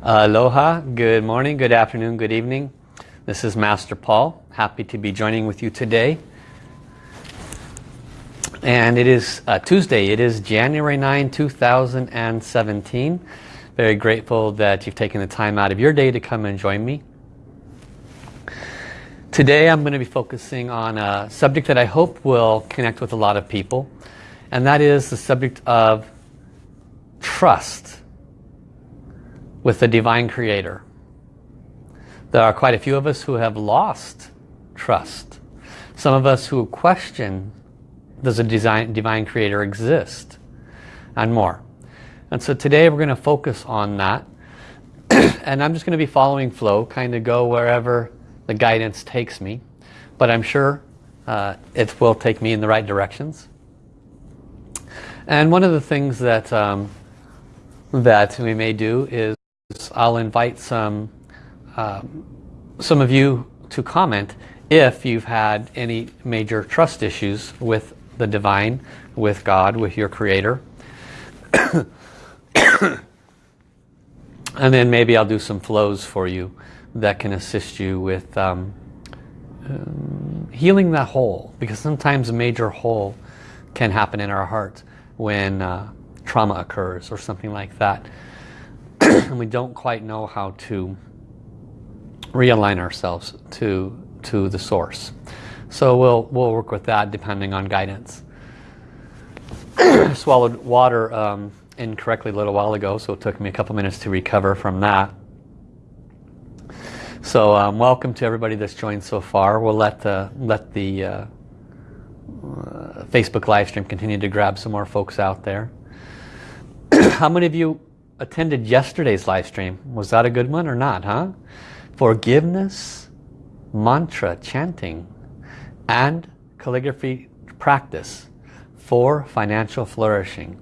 Aloha, good morning, good afternoon, good evening. This is Master Paul. Happy to be joining with you today. And it is uh, Tuesday. It is January 9, 2017. Very grateful that you've taken the time out of your day to come and join me. Today I'm going to be focusing on a subject that I hope will connect with a lot of people. And that is the subject of trust with the Divine Creator. There are quite a few of us who have lost trust. Some of us who question, does a design, Divine Creator exist? And more. And so today we're going to focus on that. and I'm just going to be following flow, kind of go wherever the guidance takes me. But I'm sure uh, it will take me in the right directions. And one of the things that um, that we may do is I'll invite some um, some of you to comment if you've had any major trust issues with the divine, with God, with your creator. and then maybe I'll do some flows for you that can assist you with um, um, healing that hole because sometimes a major hole can happen in our heart when uh, trauma occurs or something like that and we don't quite know how to realign ourselves to to the source so we'll we'll work with that depending on guidance swallowed water um, incorrectly a little while ago so it took me a couple minutes to recover from that so um, welcome to everybody that's joined so far. We'll let the, let the uh, uh, Facebook live stream continue to grab some more folks out there. How many of you attended yesterday's live stream? Was that a good one or not, huh? Forgiveness, mantra chanting, and calligraphy practice for financial flourishing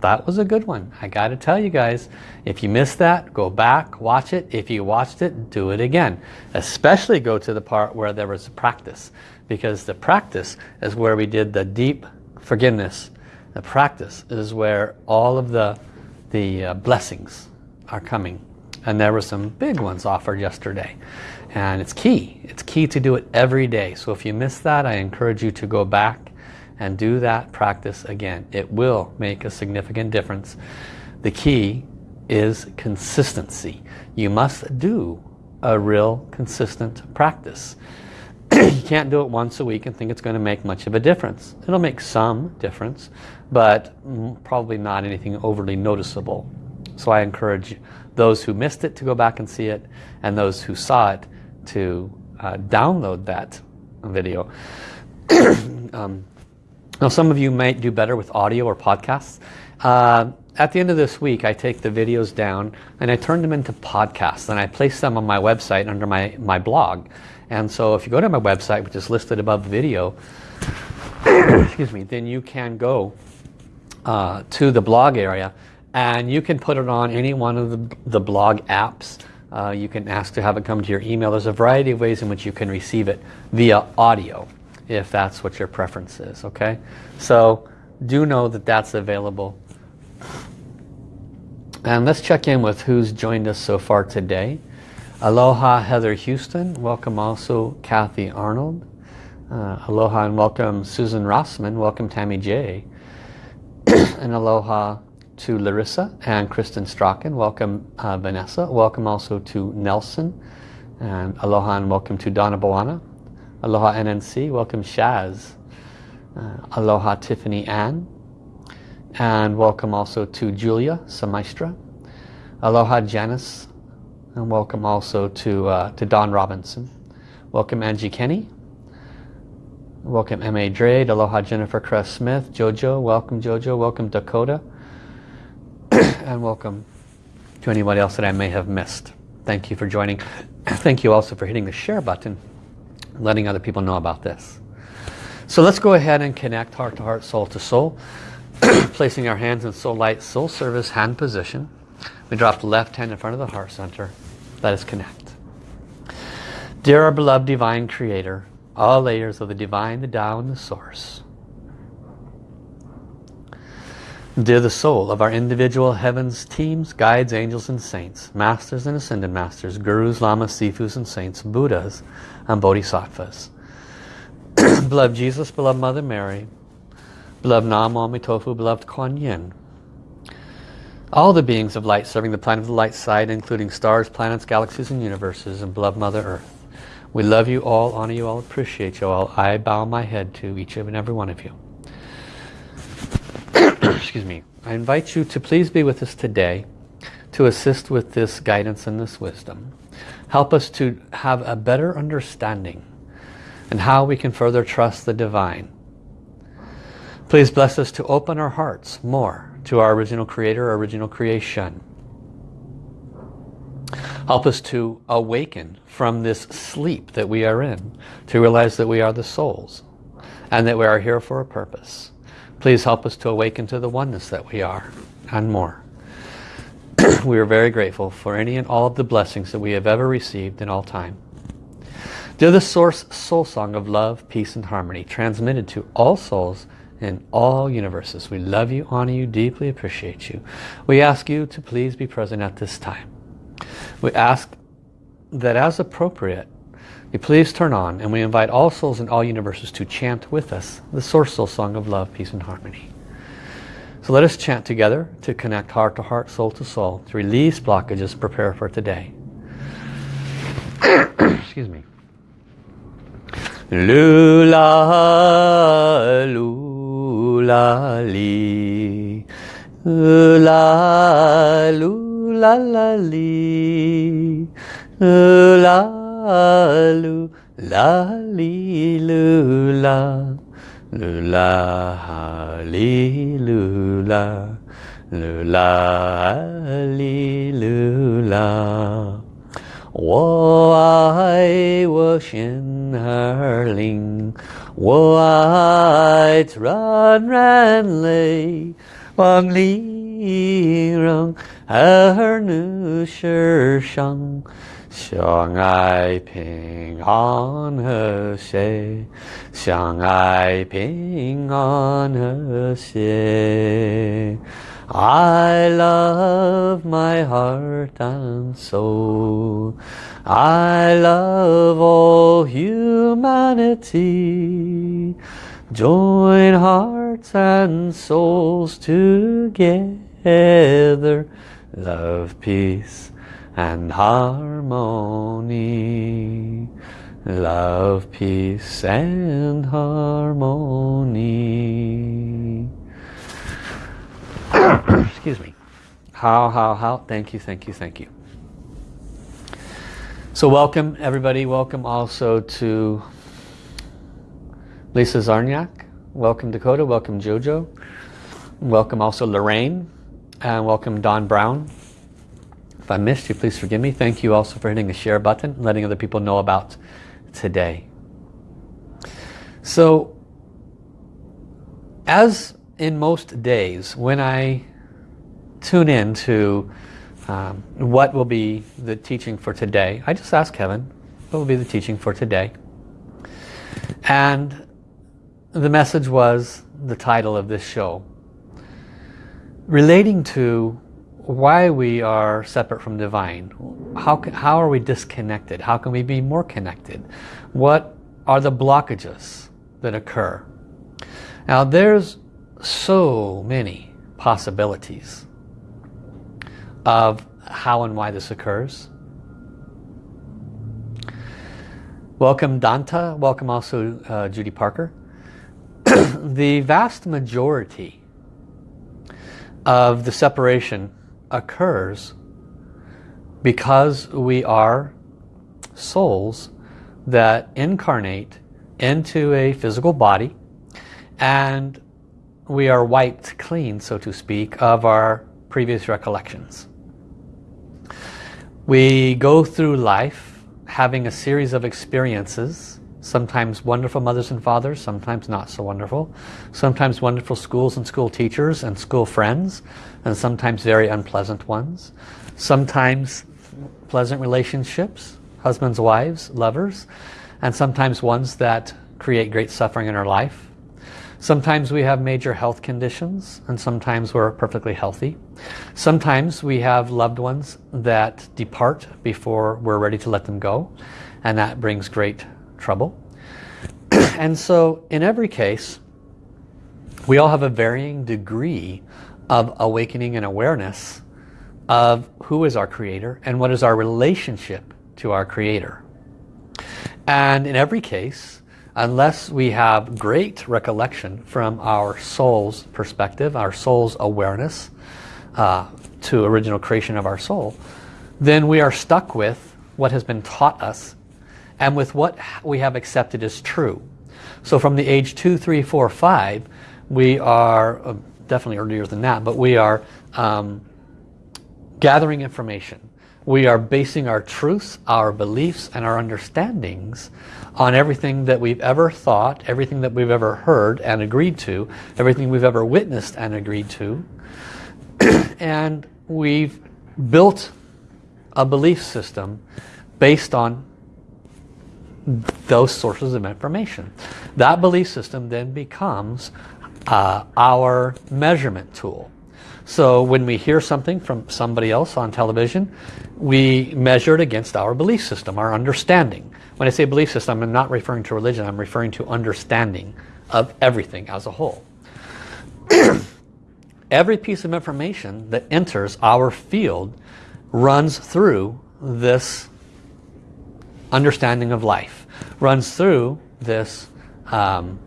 that was a good one. I got to tell you guys, if you missed that, go back, watch it. If you watched it, do it again. Especially go to the part where there was a practice. Because the practice is where we did the deep forgiveness. The practice is where all of the, the uh, blessings are coming. And there were some big ones offered yesterday. And it's key. It's key to do it every day. So if you miss that, I encourage you to go back and do that practice again. It will make a significant difference. The key is consistency. You must do a real consistent practice. you can't do it once a week and think it's going to make much of a difference. It'll make some difference, but probably not anything overly noticeable. So I encourage those who missed it to go back and see it, and those who saw it to uh, download that video. um, now some of you might do better with audio or podcasts. Uh, at the end of this week I take the videos down and I turn them into podcasts and I place them on my website under my, my blog. And so if you go to my website which is listed above the video, excuse me, then you can go uh, to the blog area and you can put it on any one of the, the blog apps. Uh, you can ask to have it come to your email. There's a variety of ways in which you can receive it via audio if that's what your preference is okay? So do know that that's available. And let's check in with who's joined us so far today. Aloha Heather Houston. Welcome also Kathy Arnold. Uh, aloha and welcome Susan Rossman. Welcome Tammy J and aloha to Larissa and Kristen Strachan welcome uh, Vanessa welcome also to Nelson and aloha and welcome to Donna Boana Aloha NNC, welcome Shaz. Uh, aloha Tiffany Ann. And welcome also to Julia Samaistra. Aloha Janice. And welcome also to, uh, to Don Robinson. Welcome Angie Kenny. Welcome M.A. Drade. Aloha Jennifer Crest Smith. Jojo. Welcome Jojo. Welcome Dakota. and welcome to anybody else that I may have missed. Thank you for joining. Thank you also for hitting the share button letting other people know about this. So let's go ahead and connect heart to heart, soul to soul. Placing our hands in soul light, soul service hand position. We drop the left hand in front of the heart center. Let us connect. Dear our beloved divine creator, all layers of the divine, the Tao, and the source. Dear the soul of our individual heavens teams, guides, angels and saints, masters and ascended masters, gurus, lamas, sifus and saints, buddhas and bodhisattvas. beloved Jesus, beloved Mother Mary, beloved Nam Tofu, beloved Kuan Yin. All the beings of light serving the planet of the light side, including stars, planets, galaxies and universes, and beloved Mother Earth. We love you all, honor you all, appreciate you all. I bow my head to each and every one of you. excuse me, I invite you to please be with us today to assist with this guidance and this wisdom. Help us to have a better understanding and how we can further trust the divine. Please bless us to open our hearts more to our original creator, our original creation. Help us to awaken from this sleep that we are in, to realize that we are the souls and that we are here for a purpose. Please help us to awaken to the oneness that we are and more. we are very grateful for any and all of the blessings that we have ever received in all time. They're the source soul song of love, peace and harmony transmitted to all souls in all universes. We love you, honor you, deeply appreciate you. We ask you to please be present at this time. We ask that as appropriate, you please turn on and we invite all souls in all universes to chant with us the Source Soul Song of Love, Peace and Harmony. So let us chant together to connect heart to heart, soul to soul, to release blockages, prepare for today. Excuse me. Lula, lula, li. Lula, lula, la, li. Lula, lu la li lu la lu la li lu la lu la li lu la 我爱我心儿灵，我爱软软泪，望 里让儿女世上。相爱平安和谐，相爱平安和谐。I love my heart and soul. I love all humanity. Join hearts and souls together. Heather love, peace and harmony. Love, peace and harmony. Excuse me. How, how, how. Thank you, thank you, thank you. So welcome everybody. Welcome also to Lisa Zarniak. Welcome Dakota. Welcome Jojo. Welcome also Lorraine. And welcome Don Brown. If I missed you, please forgive me. Thank you also for hitting the share button, letting other people know about today. So, as in most days, when I tune in to um, what will be the teaching for today, I just ask Kevin, what will be the teaching for today? And the message was the title of this show, relating to why we are separate from divine. How, how are we disconnected? How can we be more connected? What are the blockages that occur? Now there's so many possibilities of how and why this occurs. Welcome Danta, welcome also uh, Judy Parker. the vast majority of the separation occurs because we are souls that incarnate into a physical body and we are wiped clean, so to speak, of our previous recollections. We go through life having a series of experiences, sometimes wonderful mothers and fathers, sometimes not so wonderful, sometimes wonderful schools and school teachers and school friends, and sometimes very unpleasant ones. Sometimes pleasant relationships, husbands, wives, lovers, and sometimes ones that create great suffering in our life. Sometimes we have major health conditions and sometimes we're perfectly healthy. Sometimes we have loved ones that depart before we're ready to let them go and that brings great trouble. and so in every case, we all have a varying degree of awakening and awareness of who is our creator and what is our relationship to our creator. And in every case, unless we have great recollection from our soul's perspective, our soul's awareness uh, to original creation of our soul, then we are stuck with what has been taught us and with what we have accepted as true. So from the age 2, 3, 4, 5, we are, uh, definitely earlier than that, but we are um, gathering information. We are basing our truths, our beliefs, and our understandings on everything that we've ever thought, everything that we've ever heard and agreed to, everything we've ever witnessed and agreed to. and we've built a belief system based on those sources of information. That belief system then becomes uh, our measurement tool. So when we hear something from somebody else on television, we measure it against our belief system, our understanding. When I say belief system, I'm not referring to religion, I'm referring to understanding of everything as a whole. Every piece of information that enters our field runs through this understanding of life, runs through this um,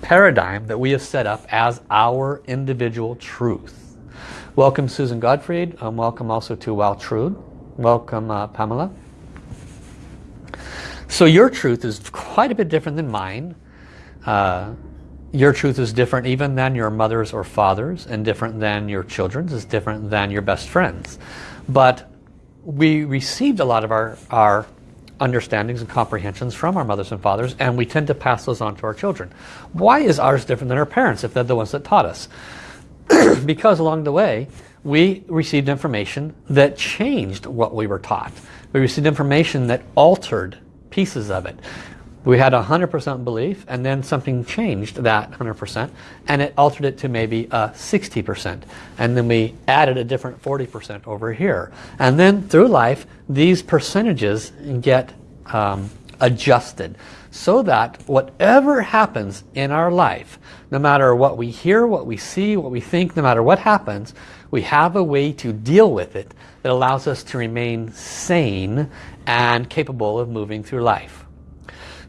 paradigm that we have set up as our individual truth. Welcome Susan Godfried. Um, welcome also to Waltrud. Welcome uh, Pamela. So your truth is quite a bit different than mine. Uh, your truth is different even than your mother's or father's and different than your children's. is different than your best friend's. But we received a lot of our, our understandings and comprehensions from our mothers and fathers and we tend to pass those on to our children. Why is ours different than our parents if they're the ones that taught us? because along the way we received information that changed what we were taught. We received information that altered pieces of it. We had 100% belief and then something changed that 100% and it altered it to maybe a 60% and then we added a different 40% over here. And then through life these percentages get um, adjusted so that whatever happens in our life, no matter what we hear, what we see, what we think, no matter what happens, we have a way to deal with it that allows us to remain sane and capable of moving through life.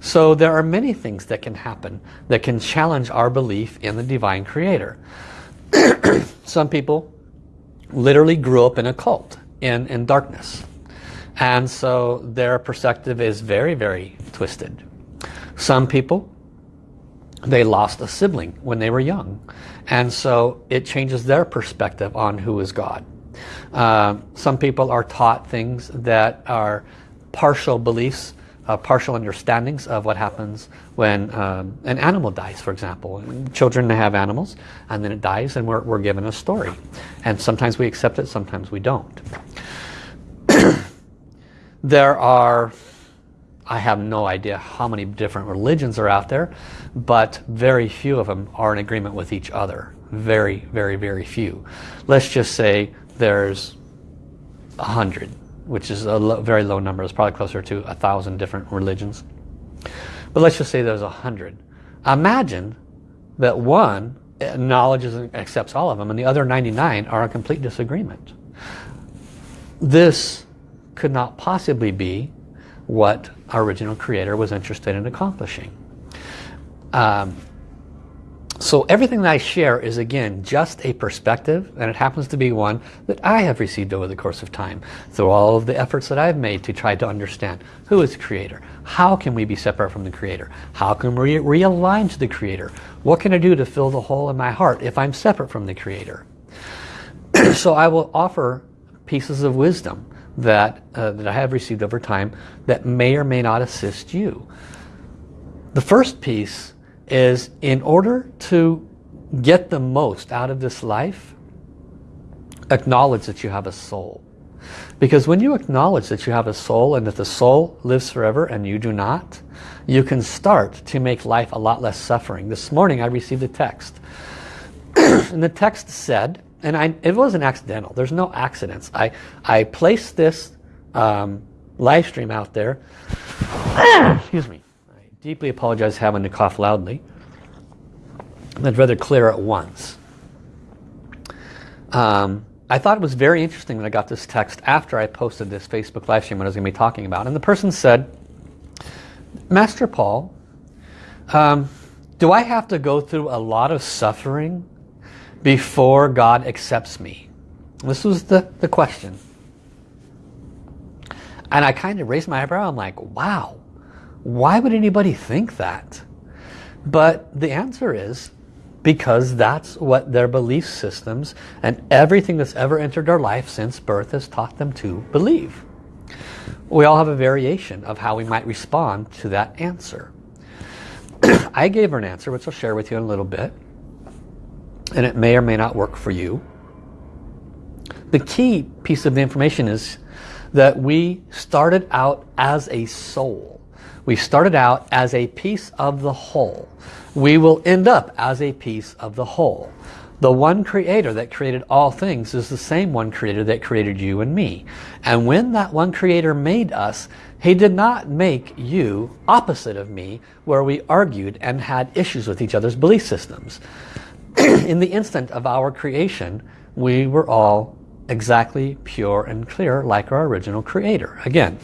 So there are many things that can happen that can challenge our belief in the Divine Creator. Some people literally grew up in a cult, in, in darkness. And so their perspective is very, very twisted. Some people, they lost a sibling when they were young. And so it changes their perspective on who is God. Uh, some people are taught things that are partial beliefs uh, partial understandings of what happens when um, an animal dies, for example. Children have animals and then it dies and we're, we're given a story. And sometimes we accept it, sometimes we don't. there are, I have no idea how many different religions are out there, but very few of them are in agreement with each other. Very, very, very few. Let's just say there's a hundred which is a lo very low number. It's probably closer to a thousand different religions. But let's just say there's a hundred. Imagine that one acknowledges and accepts all of them and the other 99 are in complete disagreement. This could not possibly be what our original creator was interested in accomplishing. Um, so everything that I share is again just a perspective and it happens to be one that I have received over the course of time through all of the efforts that I've made to try to understand who is the creator. How can we be separate from the creator? How can we realign to the creator? What can I do to fill the hole in my heart if I'm separate from the creator? So I will offer pieces of wisdom that uh, that I have received over time that may or may not assist you. The first piece is in order to get the most out of this life, acknowledge that you have a soul. Because when you acknowledge that you have a soul and that the soul lives forever and you do not, you can start to make life a lot less suffering. This morning I received a text. and the text said, and I, it wasn't accidental. There's no accidents. I, I placed this um, live stream out there. Excuse me. Deeply apologize having to cough loudly. I'd rather clear at once. Um, I thought it was very interesting that I got this text after I posted this Facebook live stream what I was going to be talking about. And the person said, Master Paul, um, do I have to go through a lot of suffering before God accepts me? This was the, the question. And I kind of raised my eyebrow. I'm like, wow, why would anybody think that? But the answer is because that's what their belief systems and everything that's ever entered their life since birth has taught them to believe. We all have a variation of how we might respond to that answer. I gave her an answer, which I'll share with you in a little bit. And it may or may not work for you. The key piece of the information is that we started out as a soul. We started out as a piece of the whole. We will end up as a piece of the whole. The one creator that created all things is the same one creator that created you and me. And when that one creator made us, he did not make you opposite of me where we argued and had issues with each other's belief systems. In the instant of our creation, we were all exactly pure and clear like our original creator. Again,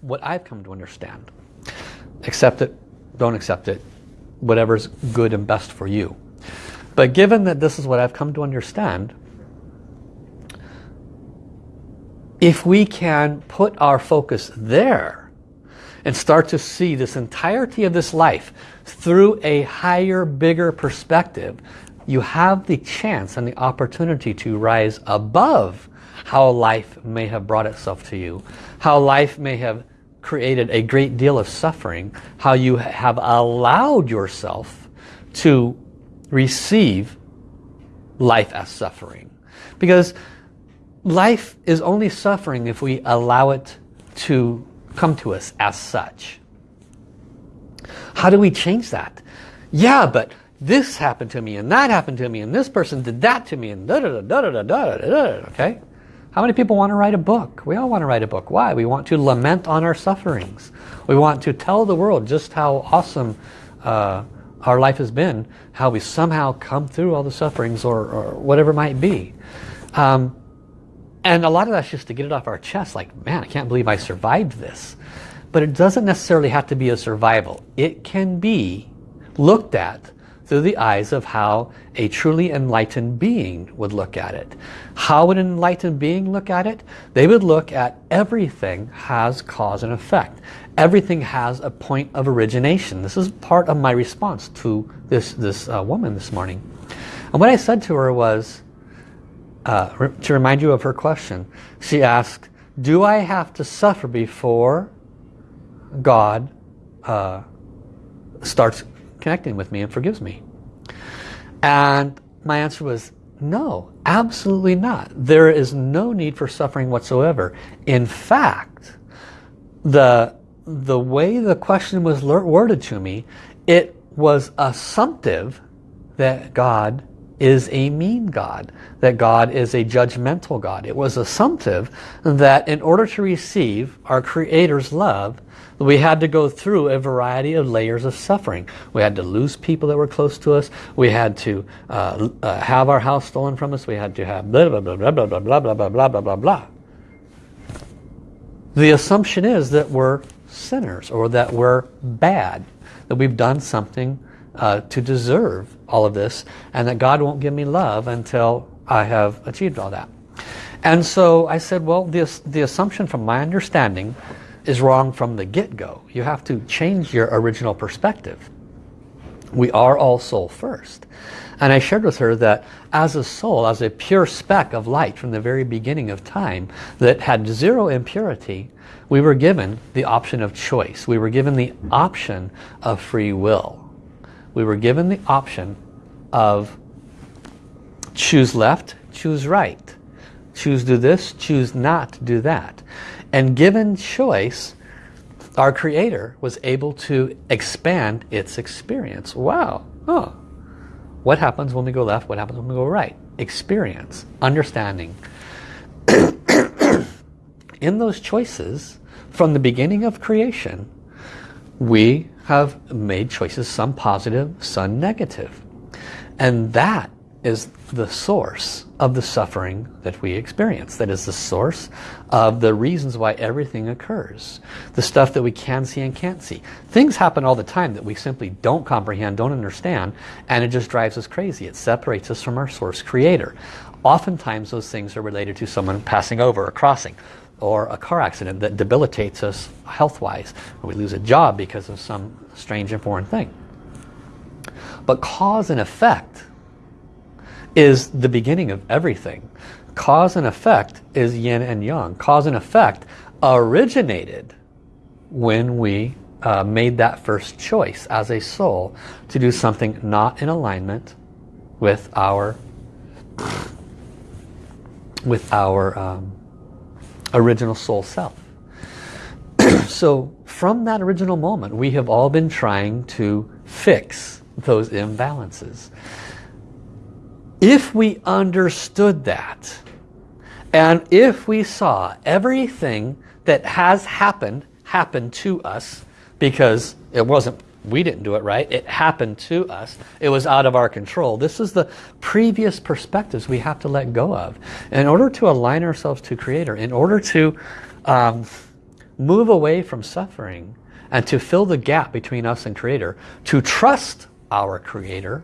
what I've come to understand. Accept it, don't accept it, whatever's good and best for you. But given that this is what I've come to understand, if we can put our focus there and start to see this entirety of this life through a higher, bigger perspective, you have the chance and the opportunity to rise above how life may have brought itself to you, how life may have created a great deal of suffering, how you have allowed yourself to receive life as suffering. Because life is only suffering if we allow it to come to us as such. How do we change that? Yeah, but this happened to me and that happened to me and this person did that to me and da da da da da da da da da okay? How many people want to write a book? We all want to write a book. Why? We want to lament on our sufferings. We want to tell the world just how awesome uh, our life has been, how we somehow come through all the sufferings or, or whatever it might be. Um, and a lot of that's just to get it off our chest, like, man, I can't believe I survived this. But it doesn't necessarily have to be a survival. It can be looked at through the eyes of how a truly enlightened being would look at it. How would an enlightened being look at it? They would look at everything has cause and effect. Everything has a point of origination. This is part of my response to this, this uh, woman this morning. And what I said to her was, uh, to remind you of her question, she asked, do I have to suffer before God uh, starts connecting with me and forgives me? And my answer was, no, absolutely not. There is no need for suffering whatsoever. In fact, the, the way the question was worded to me, it was assumptive that God is a mean God, that God is a judgmental God. It was assumptive that in order to receive our Creator's love, we had to go through a variety of layers of suffering. We had to lose people that were close to us. We had to uh, uh, have our house stolen from us. We had to have blah, blah, blah, blah, blah, blah, blah, blah, blah, blah, blah, blah. The assumption is that we're sinners or that we're bad, that we've done something uh, to deserve all of this and that God won't give me love until I have achieved all that. And so I said, well, the, the assumption from my understanding is wrong from the get-go. You have to change your original perspective. We are all soul first. And I shared with her that as a soul, as a pure speck of light from the very beginning of time that had zero impurity, we were given the option of choice. We were given the option of free will. We were given the option of choose left, choose right. choose do this, choose not do that. And given choice, our creator was able to expand its experience. Wow. Oh. What happens when we go left? What happens when we go right? Experience. Understanding. In those choices, from the beginning of creation, we have made choices, some positive, some negative. And that is the source of the suffering that we experience. That is the source of the reasons why everything occurs. The stuff that we can see and can't see. Things happen all the time that we simply don't comprehend, don't understand, and it just drives us crazy. It separates us from our source creator. Oftentimes those things are related to someone passing over or crossing or a car accident that debilitates us health-wise. We lose a job because of some strange and foreign thing. But cause and effect is the beginning of everything. Cause and effect is yin and yang. Cause and effect originated when we uh, made that first choice as a soul to do something not in alignment with our with our um, original soul self. so from that original moment, we have all been trying to fix those imbalances. If we understood that, and if we saw everything that has happened, happen to us, because it wasn't, we didn't do it right, it happened to us, it was out of our control. This is the previous perspectives we have to let go of. In order to align ourselves to Creator, in order to um, move away from suffering, and to fill the gap between us and Creator, to trust our Creator,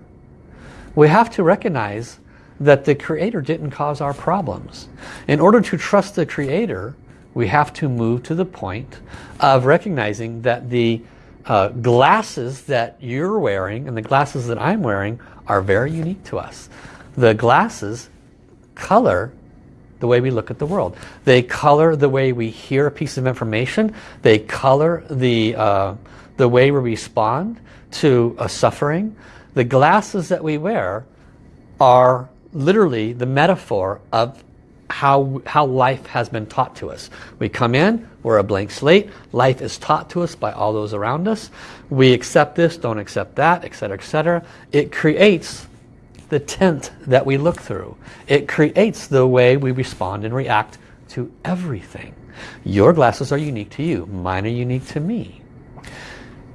we have to recognize that the Creator didn't cause our problems. In order to trust the Creator, we have to move to the point of recognizing that the uh, glasses that you're wearing and the glasses that I'm wearing are very unique to us. The glasses color the way we look at the world. They color the way we hear a piece of information. They color the, uh, the way we respond to a suffering. The glasses that we wear are literally the metaphor of how, how life has been taught to us. We come in, we're a blank slate. Life is taught to us by all those around us. We accept this, don't accept that, etc., etc. It creates the tent that we look through. It creates the way we respond and react to everything. Your glasses are unique to you. Mine are unique to me.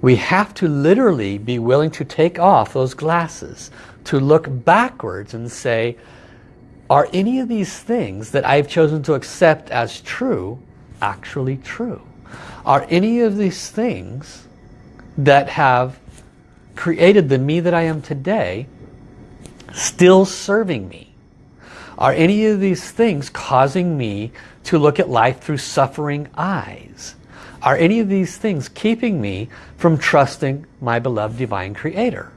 We have to literally be willing to take off those glasses, to look backwards and say, are any of these things that I've chosen to accept as true actually true? Are any of these things that have created the me that I am today still serving me? Are any of these things causing me to look at life through suffering eyes? Are any of these things keeping me from trusting my beloved divine creator?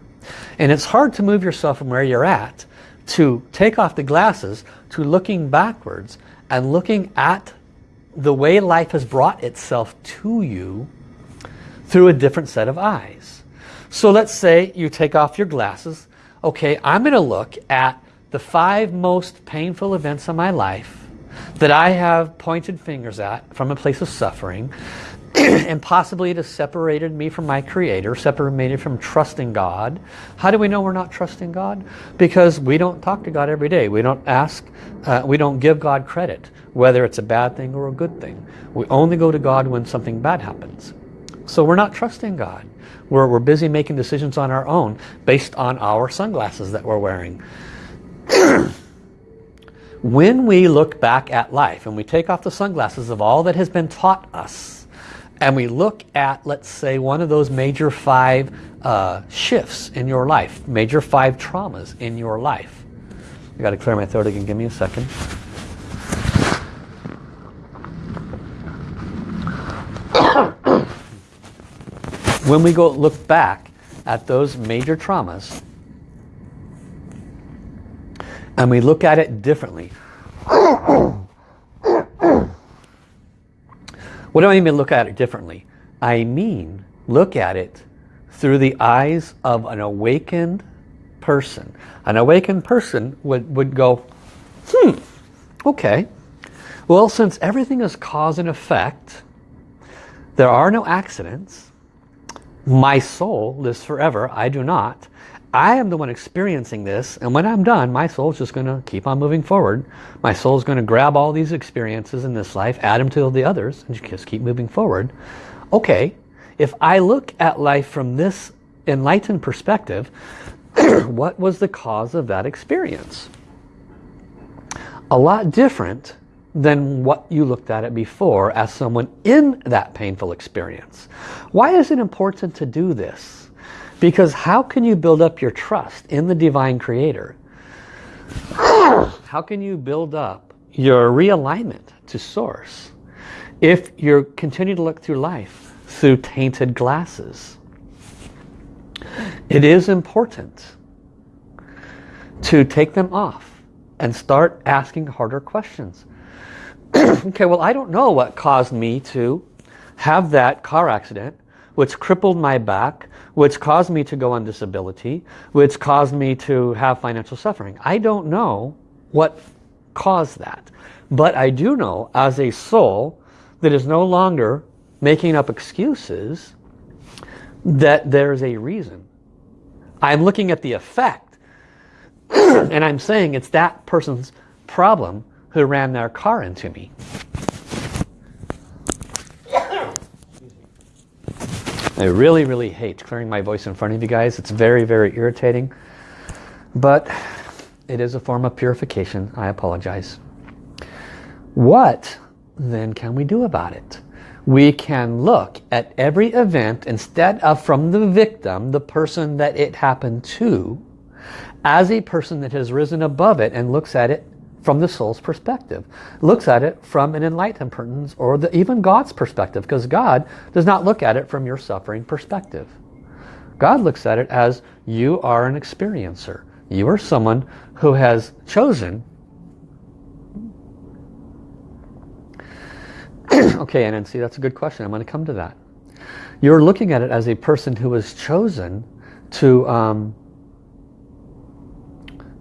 And it's hard to move yourself from where you're at to take off the glasses to looking backwards and looking at the way life has brought itself to you through a different set of eyes. So let's say you take off your glasses. Okay, I'm going to look at the five most painful events of my life that I have pointed fingers at from a place of suffering and possibly it has separated me from my creator, separated me from trusting God. How do we know we're not trusting God? Because we don't talk to God every day. We don't ask, uh, we don't give God credit, whether it's a bad thing or a good thing. We only go to God when something bad happens. So we're not trusting God. We're, we're busy making decisions on our own based on our sunglasses that we're wearing. when we look back at life and we take off the sunglasses of all that has been taught us, and we look at, let's say, one of those major five uh, shifts in your life, major five traumas in your life. I got to clear my throat again. Give me a second. when we go look back at those major traumas, and we look at it differently. What do I mean look at it differently? I mean look at it through the eyes of an awakened person. An awakened person would, would go, hmm, Okay. Well, since everything is cause and effect, there are no accidents. My soul lives forever. I do not. I am the one experiencing this and when I'm done my soul is just going to keep on moving forward. My soul is going to grab all these experiences in this life, add them to the others and just keep moving forward. Okay, if I look at life from this enlightened perspective, what was the cause of that experience? A lot different than what you looked at it before as someone in that painful experience. Why is it important to do this? Because how can you build up your trust in the Divine Creator? How can you build up your realignment to Source if you continue to look through life through tainted glasses? It is important to take them off and start asking harder questions. okay, well I don't know what caused me to have that car accident which crippled my back, which caused me to go on disability, which caused me to have financial suffering. I don't know what caused that. But I do know as a soul that is no longer making up excuses that there's a reason. I'm looking at the effect and I'm saying it's that person's problem who ran their car into me. I really, really hate clearing my voice in front of you guys. It's very, very irritating. But it is a form of purification. I apologize. What then can we do about it? We can look at every event instead of from the victim, the person that it happened to, as a person that has risen above it and looks at it from the soul's perspective. Looks at it from an enlightened person's or the, even God's perspective because God does not look at it from your suffering perspective. God looks at it as you are an experiencer. You are someone who has chosen okay, and see, that's a good question. I'm going to come to that. You're looking at it as a person who has chosen to um,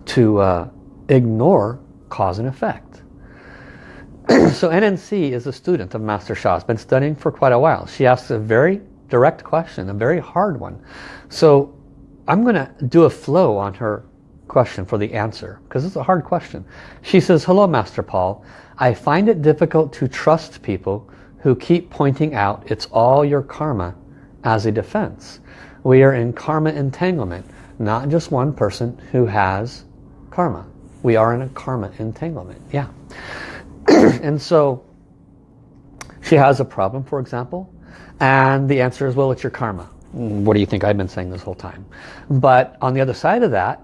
to uh, ignore cause and effect. so NNC is a student of Master Sha. Has been studying for quite a while. She asks a very direct question, a very hard one. So I'm going to do a flow on her question for the answer because it's a hard question. She says, hello Master Paul. I find it difficult to trust people who keep pointing out it's all your karma as a defense. We are in karma entanglement, not just one person who has karma. We are in a karma entanglement. Yeah. and so she has a problem, for example, and the answer is, well, it's your karma. What do you think I've been saying this whole time? But on the other side of that,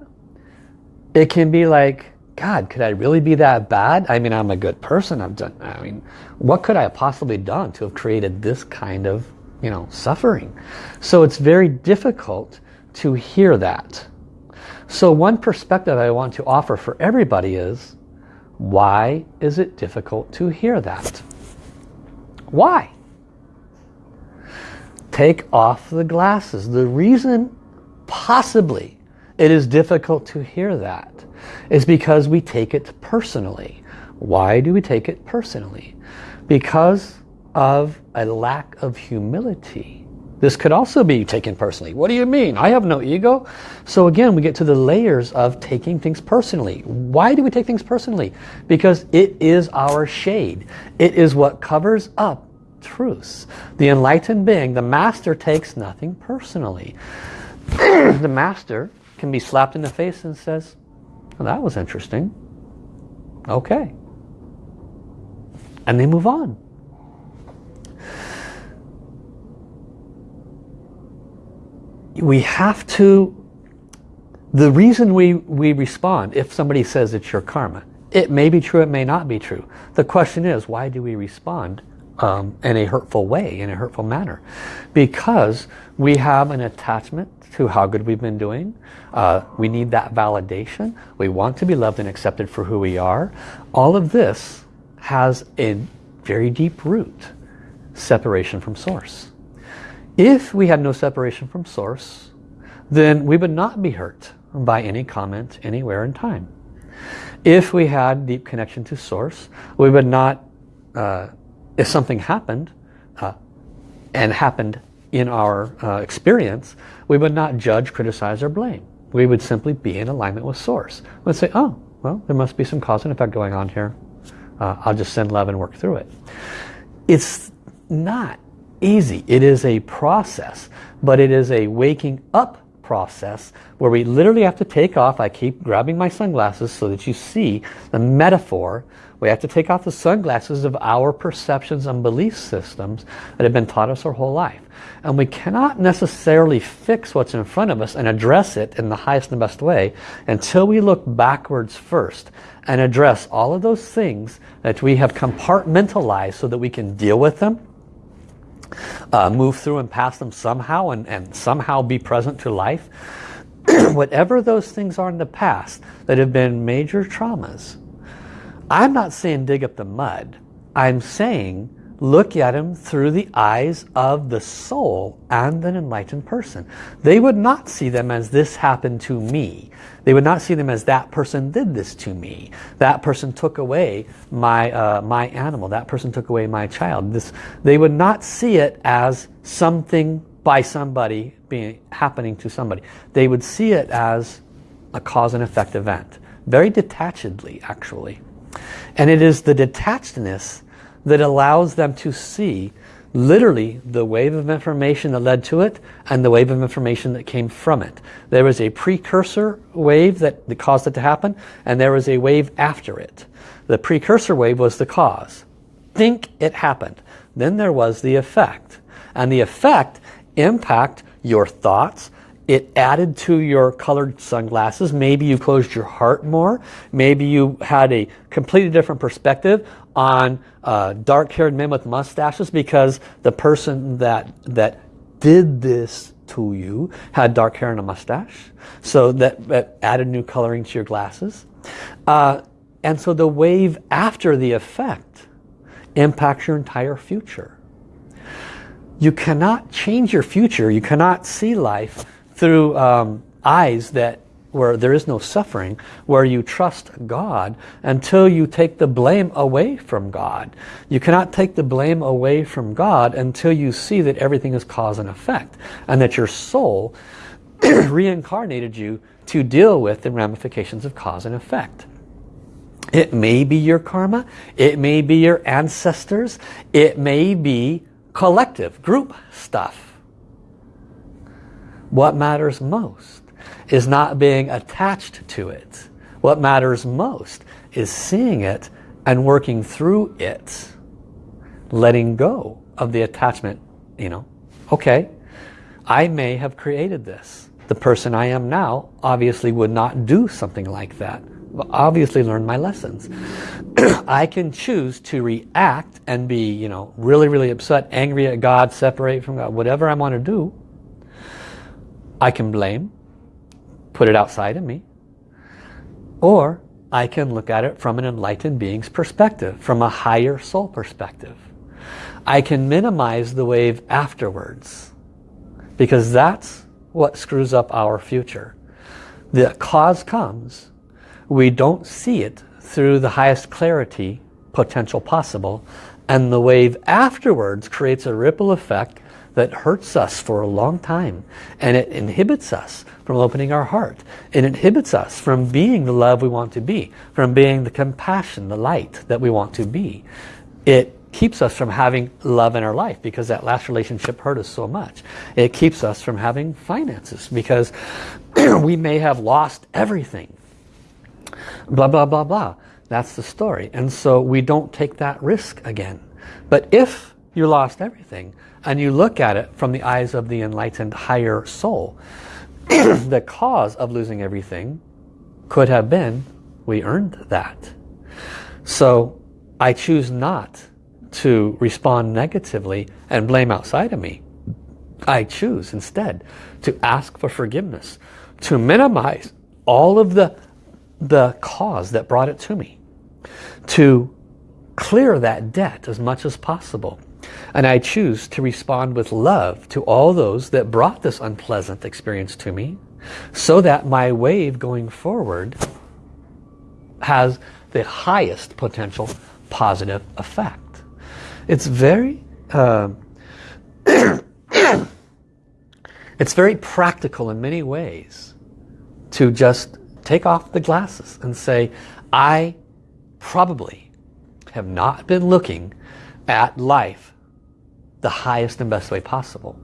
it can be like, God, could I really be that bad? I mean, I'm a good person. I've done, I mean, what could I have possibly done to have created this kind of, you know, suffering? So it's very difficult to hear that. So one perspective I want to offer for everybody is, why is it difficult to hear that? Why? Take off the glasses. The reason possibly it is difficult to hear that is because we take it personally. Why do we take it personally? Because of a lack of humility. This could also be taken personally. What do you mean? I have no ego. So again, we get to the layers of taking things personally. Why do we take things personally? Because it is our shade. It is what covers up truths. The enlightened being, the master takes nothing personally. the master can be slapped in the face and says, well, that was interesting. Okay. And they move on. We have to, the reason we, we respond, if somebody says it's your karma, it may be true, it may not be true. The question is, why do we respond um, in a hurtful way, in a hurtful manner? Because we have an attachment to how good we've been doing. Uh, we need that validation. We want to be loved and accepted for who we are. All of this has a very deep root, separation from source. If we had no separation from source, then we would not be hurt by any comment anywhere in time. If we had deep connection to source, we would not, uh, if something happened, uh, and happened in our uh, experience, we would not judge, criticize, or blame. We would simply be in alignment with source. We'd say, oh, well, there must be some cause and effect going on here. Uh, I'll just send love and work through it. It's not easy. It is a process, but it is a waking up process where we literally have to take off. I keep grabbing my sunglasses so that you see the metaphor. We have to take off the sunglasses of our perceptions and belief systems that have been taught us our whole life. And we cannot necessarily fix what's in front of us and address it in the highest and best way until we look backwards first and address all of those things that we have compartmentalized so that we can deal with them uh, move through and pass them somehow and, and somehow be present to life. Whatever those things are in the past that have been major traumas, I'm not saying dig up the mud. I'm saying look at them through the eyes of the soul and an enlightened person. They would not see them as this happened to me. They would not see them as that person did this to me. That person took away my, uh, my animal. That person took away my child. This, they would not see it as something by somebody being happening to somebody. They would see it as a cause and effect event. Very detachedly, actually. And it is the detachedness that allows them to see literally the wave of information that led to it and the wave of information that came from it. There was a precursor wave that, caused it to happen and there was a wave after it. The precursor wave was the cause. Think it happened. Then there was the effect. And the effect impact your thoughts, it added to your colored sunglasses. Maybe you closed your heart more. Maybe you had a completely different perspective on uh, dark-haired men with mustaches because the person that, that did this to you had dark hair and a mustache. So that, that added new coloring to your glasses. Uh, and so the wave after the effect impacts your entire future. You cannot change your future. You cannot see life through um, eyes that where there is no suffering, where you trust God until you take the blame away from God. You cannot take the blame away from God until you see that everything is cause and effect and that your soul reincarnated you to deal with the ramifications of cause and effect. It may be your karma, it may be your ancestors, it may be collective, group stuff. What matters most is not being attached to it. What matters most is seeing it and working through it. Letting go of the attachment, you know. Okay, I may have created this. The person I am now obviously would not do something like that. Obviously learned my lessons. I can choose to react and be, you know, really, really upset, angry at God, separate from God, whatever I want to do I can blame, put it outside of me, or I can look at it from an enlightened being's perspective, from a higher soul perspective. I can minimize the wave afterwards because that's what screws up our future. The cause comes, we don't see it through the highest clarity potential possible and the wave afterwards creates a ripple effect that hurts us for a long time and it inhibits us from opening our heart. It inhibits us from being the love we want to be, from being the compassion, the light that we want to be. It keeps us from having love in our life because that last relationship hurt us so much. It keeps us from having finances because we may have lost everything. Blah, blah, blah, blah. That's the story. And so we don't take that risk again. But if you lost everything, and you look at it from the eyes of the enlightened higher soul, the cause of losing everything could have been we earned that. So I choose not to respond negatively and blame outside of me. I choose instead to ask for forgiveness, to minimize all of the, the cause that brought it to me, to clear that debt as much as possible, and I choose to respond with love to all those that brought this unpleasant experience to me so that my wave going forward has the highest potential positive effect. It's very uh, it's very practical in many ways to just take off the glasses and say I probably have not been looking at life the highest and best way possible.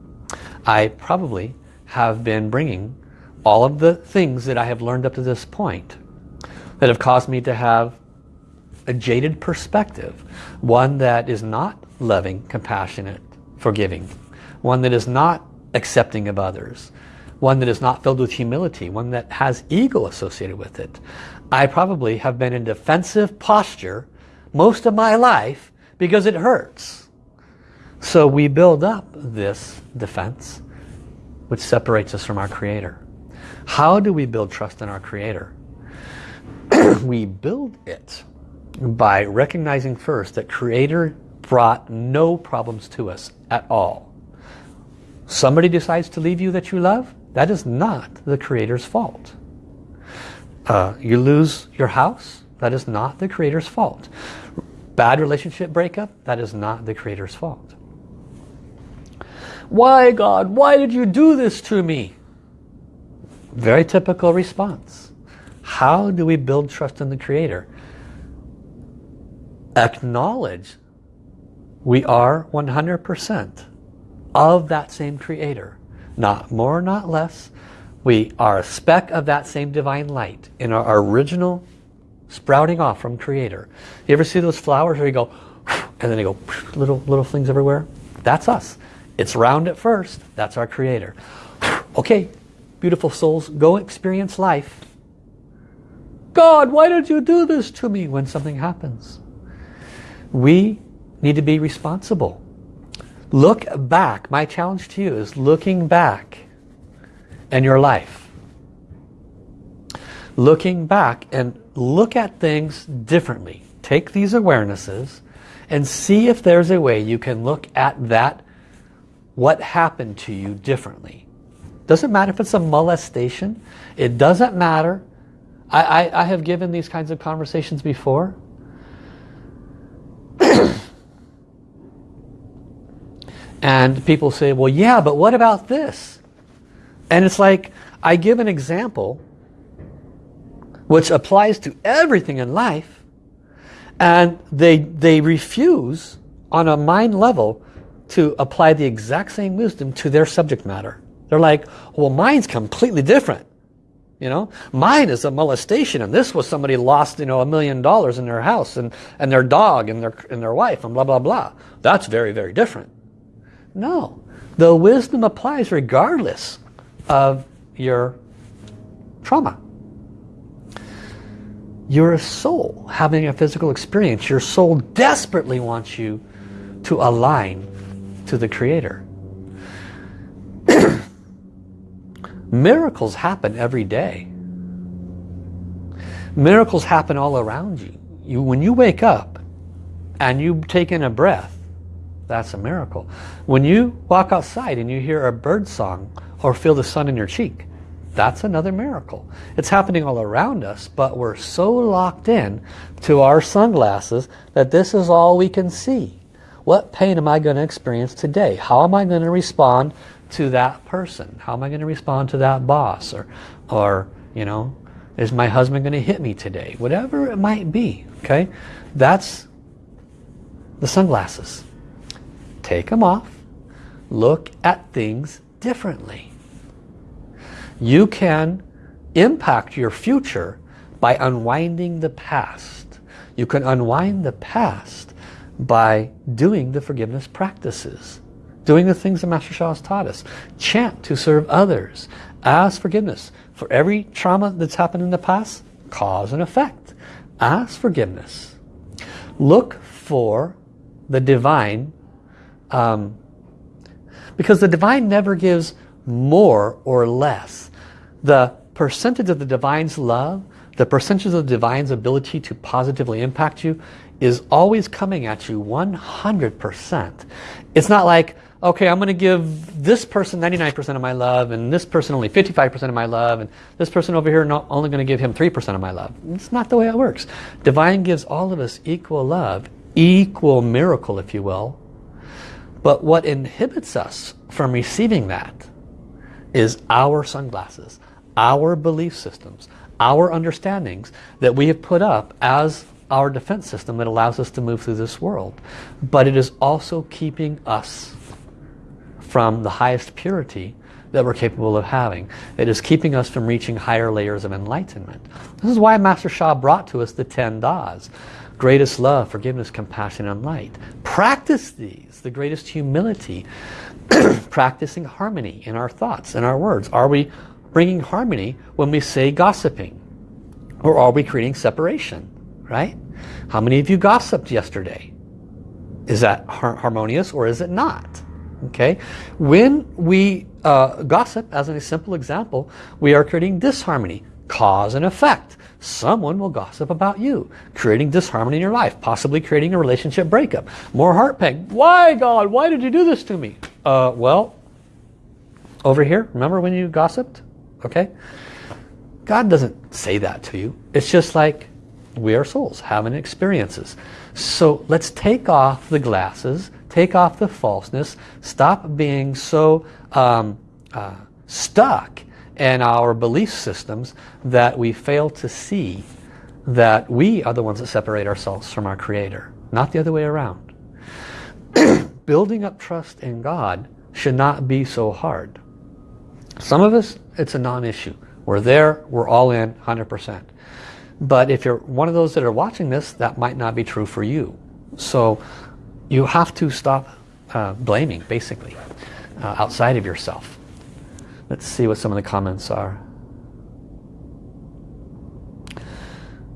I probably have been bringing all of the things that I have learned up to this point that have caused me to have a jaded perspective. One that is not loving, compassionate, forgiving. One that is not accepting of others. One that is not filled with humility. One that has ego associated with it. I probably have been in defensive posture most of my life because it hurts. So we build up this defense which separates us from our Creator. How do we build trust in our Creator? we build it by recognizing first that Creator brought no problems to us at all. Somebody decides to leave you that you love, that is not the Creator's fault. Uh, you lose your house, that is not the Creator's fault. Bad relationship breakup, that is not the Creator's fault. Why God, why did you do this to me? Very typical response. How do we build trust in the Creator? Acknowledge we are 100% of that same Creator. Not more, not less. We are a speck of that same divine light in our original sprouting off from Creator. You ever see those flowers where you go, and then they go, little, little things everywhere? That's us. It's round at first. That's our Creator. Okay, beautiful souls, go experience life. God, why did you do this to me when something happens? We need to be responsible. Look back. My challenge to you is looking back in your life. Looking back and look at things differently. Take these awarenesses and see if there's a way you can look at that, what happened to you differently. Doesn't matter if it's a molestation. It doesn't matter. I, I, I have given these kinds of conversations before. And people say, well, yeah, but what about this? And it's like, I give an example which applies to everything in life and they, they refuse on a mind level to apply the exact same wisdom to their subject matter. They're like, well, mine's completely different. You know, mine is a molestation and this was somebody lost, you know, a million dollars in their house and, and their dog and their, and their wife and blah, blah, blah. That's very, very different. No. The wisdom applies regardless of your trauma. You're a soul having a physical experience. Your soul desperately wants you to align to the Creator. Miracles happen every day. Miracles happen all around you. you. When you wake up and you take in a breath, that's a miracle. When you walk outside and you hear a bird song or feel the sun in your cheek, that's another miracle. It's happening all around us, but we're so locked in to our sunglasses that this is all we can see. What pain am I going to experience today? How am I going to respond to that person? How am I going to respond to that boss? Or, or you know, is my husband going to hit me today? Whatever it might be, okay? That's the sunglasses. Take them off. Look at things differently. You can impact your future by unwinding the past. You can unwind the past by doing the forgiveness practices. Doing the things that Master Sha has taught us. Chant to serve others. Ask forgiveness. For every trauma that's happened in the past, cause and effect. Ask forgiveness. Look for the divine um, because the divine never gives more or less. The percentage of the divine's love, the percentage of the divine's ability to positively impact you is always coming at you 100%. It's not like, okay, I'm going to give this person 99% of my love and this person only 55% of my love and this person over here not only going to give him 3% of my love. It's not the way it works. Divine gives all of us equal love, equal miracle if you will. But what inhibits us from receiving that is our sunglasses, our belief systems, our understandings that we have put up as our defense system that allows us to move through this world. But it is also keeping us from the highest purity that we're capable of having. It is keeping us from reaching higher layers of enlightenment. This is why Master Sha brought to us the 10 Das. Greatest love, forgiveness, compassion, and light. Practice these. The greatest humility. Practicing harmony in our thoughts in our words. Are we bringing harmony when we say gossiping? Or are we creating separation? Right? How many of you gossiped yesterday? Is that har harmonious or is it not? Okay, when we uh, gossip, as a simple example, we are creating disharmony, cause and effect. Someone will gossip about you, creating disharmony in your life, possibly creating a relationship breakup. More heart pain. Why, God? Why did you do this to me? Uh, well, over here, remember when you gossiped? Okay? God doesn't say that to you. It's just like we are souls having experiences. So let's take off the glasses Take off the falseness. Stop being so um, uh, stuck in our belief systems that we fail to see that we are the ones that separate ourselves from our Creator, not the other way around. Building up trust in God should not be so hard. Some of us, it's a non-issue. We're there, we're all in 100%. But if you're one of those that are watching this, that might not be true for you. So you have to stop uh, blaming, basically, uh, outside of yourself. Let's see what some of the comments are.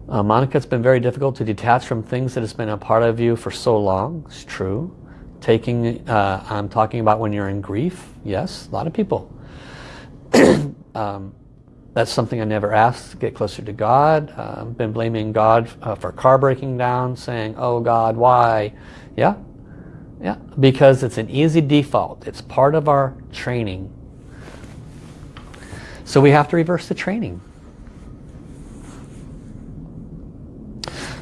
Uh, Monica, it's been very difficult to detach from things that has been a part of you for so long. It's true. Taking, uh, I'm talking about when you're in grief. Yes, a lot of people. um, that's something I never asked get closer to God. I've uh, been blaming God uh, for car breaking down, saying, oh God, why? Yeah, yeah, because it's an easy default. It's part of our training. So we have to reverse the training.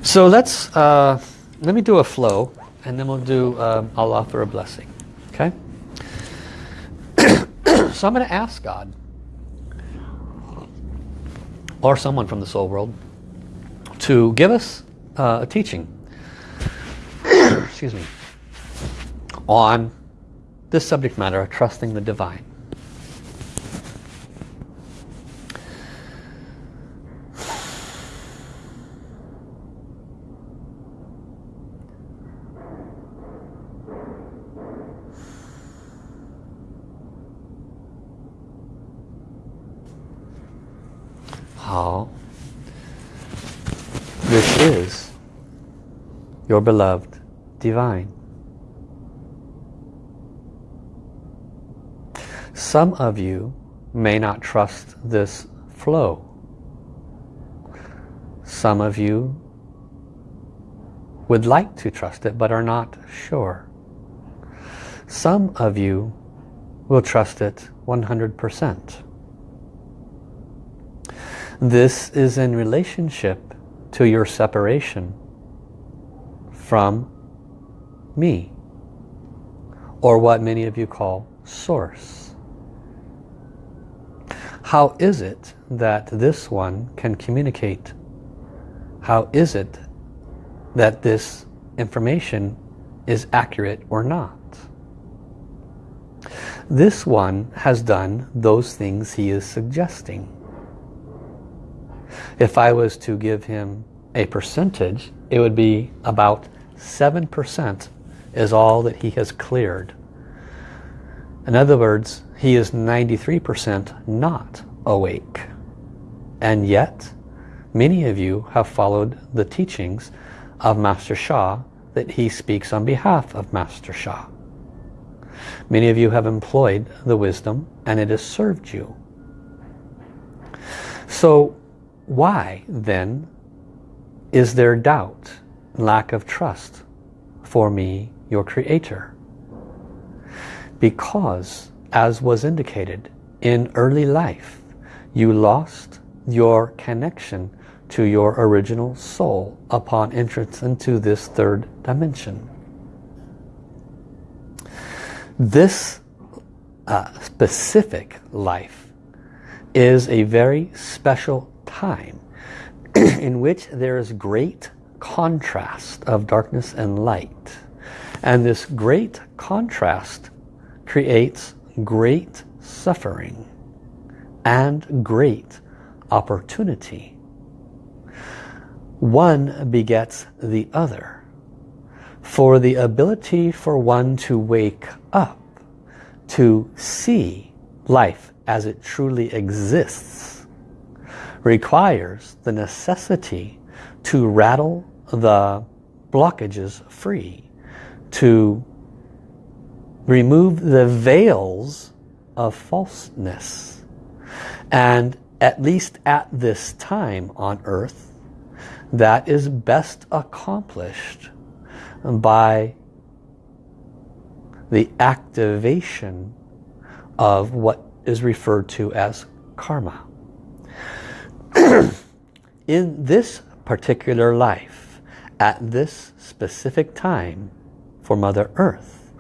So let's, uh, let me do a flow and then we'll do, um, I'll offer a blessing. Okay? so I'm going to ask God or someone from the soul world to give us uh, a teaching. Excuse me on this subject matter of trusting the divine. How this is your beloved divine. Some of you may not trust this flow. Some of you would like to trust it but are not sure. Some of you will trust it 100%. This is in relationship to your separation from me or what many of you call source. How is it that this one can communicate? How is it that this information is accurate or not? This one has done those things he is suggesting. If I was to give him a percentage, it would be about 7% is all that he has cleared. In other words, he is 93% not awake. And yet, many of you have followed the teachings of Master Sha that he speaks on behalf of Master Sha. Many of you have employed the wisdom and it has served you. So why then is there doubt lack of trust for me, your creator. Because, as was indicated, in early life, you lost your connection to your original soul upon entrance into this third dimension. This uh, specific life is a very special time in which there is great contrast of darkness and light. And this great contrast creates great suffering and great opportunity. One begets the other. For the ability for one to wake up, to see life as it truly exists, requires the necessity to rattle the blockages free, to remove the veils of falseness. And at least at this time on earth, that is best accomplished by the activation of what is referred to as karma. In this particular life, at this specific time for Mother Earth,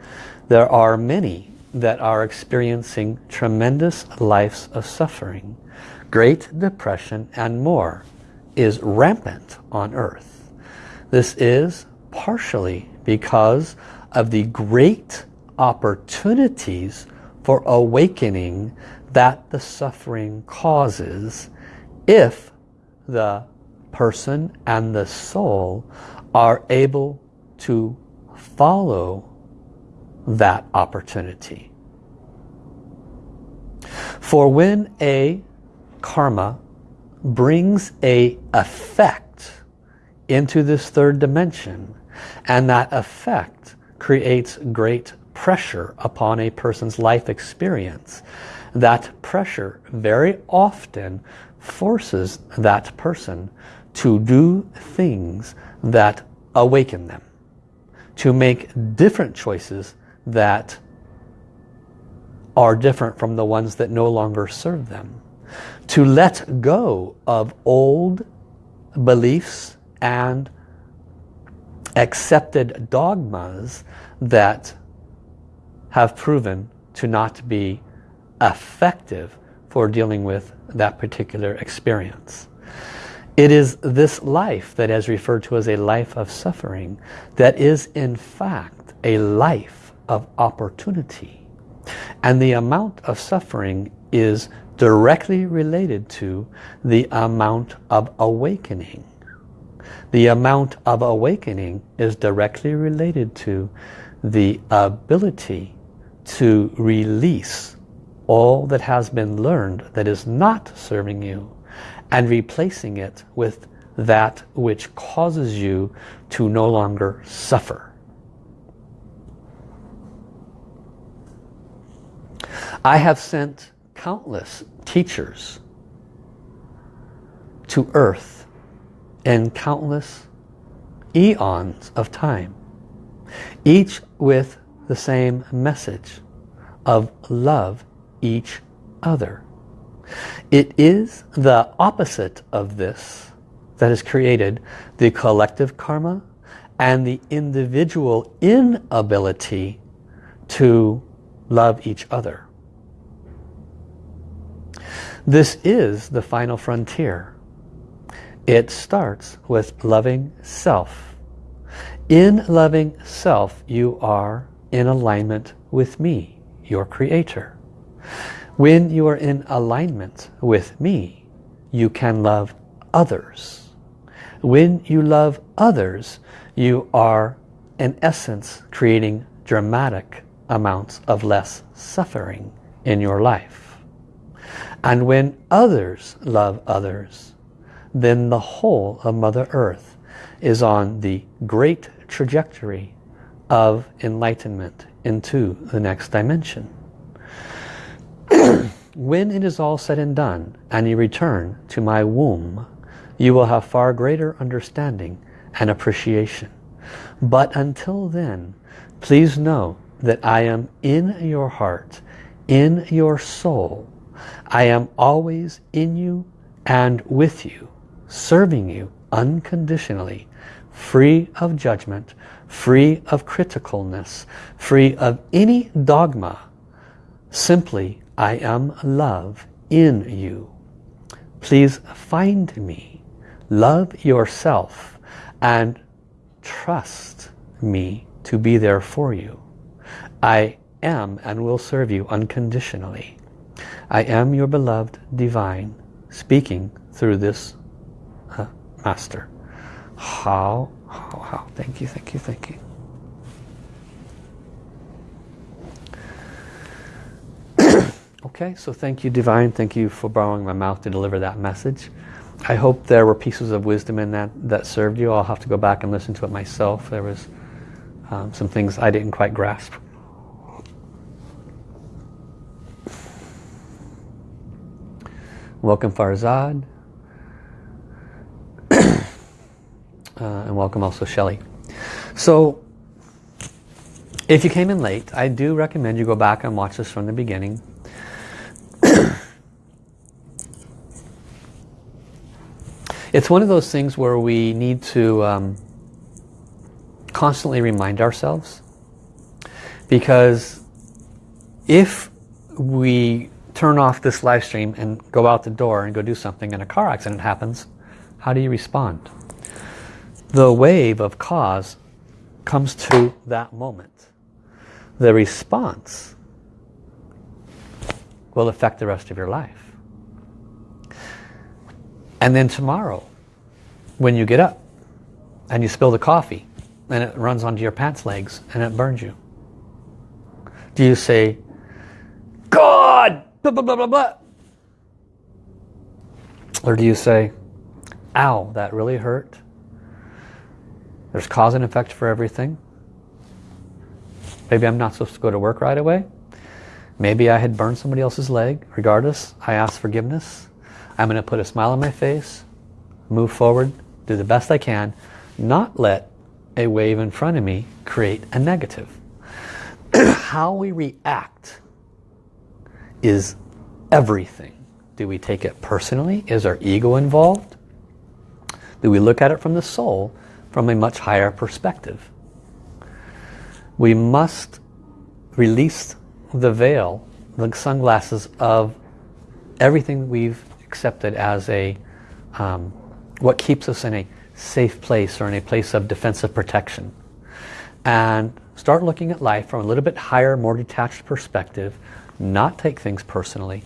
there are many that are experiencing tremendous lives of suffering. Great depression and more is rampant on earth. This is partially because of the great opportunities for awakening that the suffering causes if the person and the soul are able to follow that opportunity. For when a karma brings a effect into this third dimension and that effect creates great pressure upon a person's life experience. That pressure very often forces that person to do things that awaken them. To make different choices that are different from the ones that no longer serve them. To let go of old beliefs and accepted dogmas that have proven to not be effective for dealing with that particular experience. It is this life that is referred to as a life of suffering that is in fact a life of opportunity. And the amount of suffering is directly related to the amount of awakening. The amount of awakening is directly related to the ability to release all that has been learned that is not serving you and replacing it with that which causes you to no longer suffer. I have sent countless teachers to earth in countless eons of time each with the same message of love each other. It is the opposite of this that has created the collective karma and the individual inability to love each other. This is the final frontier. It starts with loving self. In loving self, you are in alignment with me, your creator. When you are in alignment with me, you can love others. When you love others, you are in essence creating dramatic amounts of less suffering in your life. And when others love others, then the whole of Mother Earth is on the great trajectory of enlightenment into the next dimension. When it is all said and done and you return to my womb, you will have far greater understanding and appreciation. But until then, please know that I am in your heart, in your soul. I am always in you and with you, serving you unconditionally, free of judgment, free of criticalness, free of any dogma. Simply, I am love in you. Please find me, love yourself, and trust me to be there for you. I am and will serve you unconditionally. I am your beloved divine speaking through this uh, master. Hao, hao, hao. Thank you, thank you, thank you. Okay, so thank you divine. Thank you for borrowing my mouth to deliver that message. I hope there were pieces of wisdom in that that served you. I'll have to go back and listen to it myself. There was um, some things I didn't quite grasp. Welcome Farzad. uh, and welcome also Shelly. So, if you came in late, I do recommend you go back and watch this from the beginning. It's one of those things where we need to um, constantly remind ourselves because if we turn off this live stream and go out the door and go do something and a car accident happens, how do you respond? The wave of cause comes to that moment. The response will affect the rest of your life. And then tomorrow, when you get up and you spill the coffee and it runs onto your pants legs and it burns you, do you say, God, blah, blah, blah, blah, blah. Or do you say, ow, that really hurt. There's cause and effect for everything. Maybe I'm not supposed to go to work right away. Maybe I had burned somebody else's leg. Regardless, I ask forgiveness. I'm going to put a smile on my face, move forward, do the best I can, not let a wave in front of me create a negative. How we react is everything. Do we take it personally? Is our ego involved? Do we look at it from the soul from a much higher perspective? We must release the veil, the sunglasses of everything we've accepted as a um, what keeps us in a safe place or in a place of defensive protection and start looking at life from a little bit higher more detached perspective not take things personally,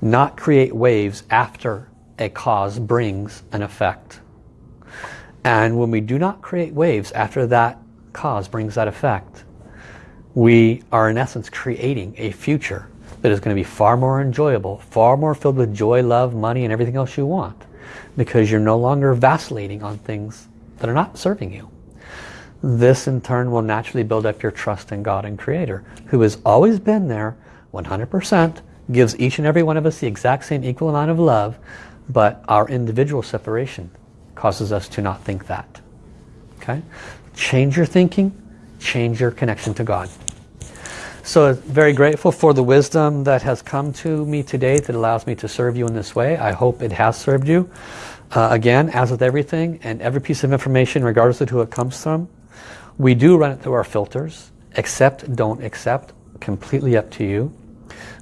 not create waves after a cause brings an effect. And when we do not create waves after that cause brings that effect, we are in essence creating a future that is going to be far more enjoyable, far more filled with joy, love, money, and everything else you want. Because you're no longer vacillating on things that are not serving you. This in turn will naturally build up your trust in God and Creator, who has always been there 100%, gives each and every one of us the exact same equal amount of love, but our individual separation causes us to not think that. Okay? Change your thinking, change your connection to God. So very grateful for the wisdom that has come to me today that allows me to serve you in this way. I hope it has served you. Uh, again, as with everything and every piece of information, regardless of who it comes from, we do run it through our filters. Accept, don't accept, completely up to you.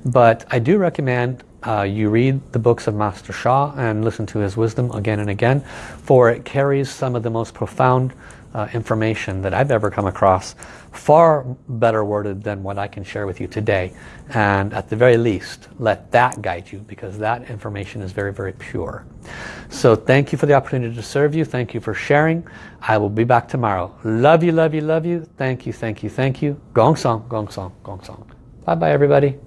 But I do recommend uh, you read the books of Master Sha and listen to his wisdom again and again, for it carries some of the most profound uh, information that I've ever come across, far better worded than what I can share with you today. And at the very least, let that guide you because that information is very, very pure. So thank you for the opportunity to serve you. Thank you for sharing. I will be back tomorrow. Love you, love you, love you. Thank you, thank you, thank you. Gong song, gong song, gong song. Bye-bye, everybody.